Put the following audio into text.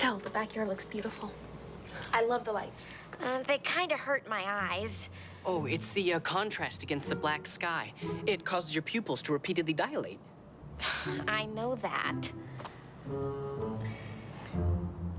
Phil, the backyard looks beautiful. I love the lights. Uh, they kind of hurt my eyes. Oh, it's the uh, contrast against the black sky. It causes your pupils to repeatedly dilate. I know that.